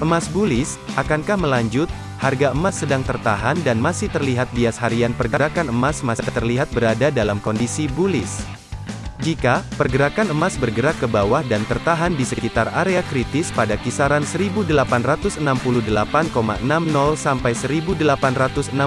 Emas bullish, akankah melanjut? Harga emas sedang tertahan dan masih terlihat bias harian pergerakan emas masih terlihat berada dalam kondisi bullish. Jika pergerakan emas bergerak ke bawah dan tertahan di sekitar area kritis pada kisaran 1868,60 sampai 1861,92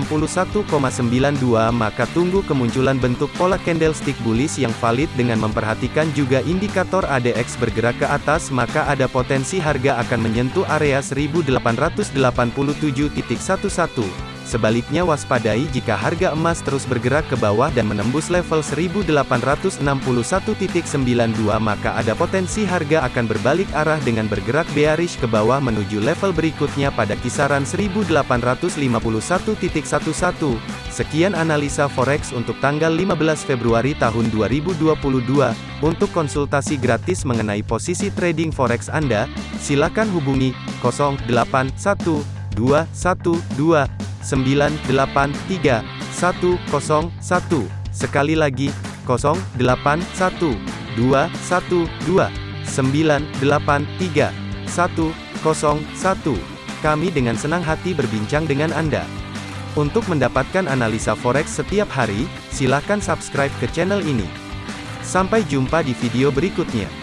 maka tunggu kemunculan bentuk pola candlestick bullish yang valid dengan memperhatikan juga indikator ADX bergerak ke atas maka ada potensi harga akan menyentuh area 1887.11 Sebaliknya waspadai jika harga emas terus bergerak ke bawah dan menembus level 1861.92 maka ada potensi harga akan berbalik arah dengan bergerak bearish ke bawah menuju level berikutnya pada kisaran 1851.11. Sekian analisa forex untuk tanggal 15 Februari tahun 2022. Untuk konsultasi gratis mengenai posisi trading forex Anda, silakan hubungi 081212 983 101. Sekali lagi, 081 212 983 101. Kami dengan senang hati berbincang dengan Anda. Untuk mendapatkan analisa forex setiap hari, silakan subscribe ke channel ini. Sampai jumpa di video berikutnya.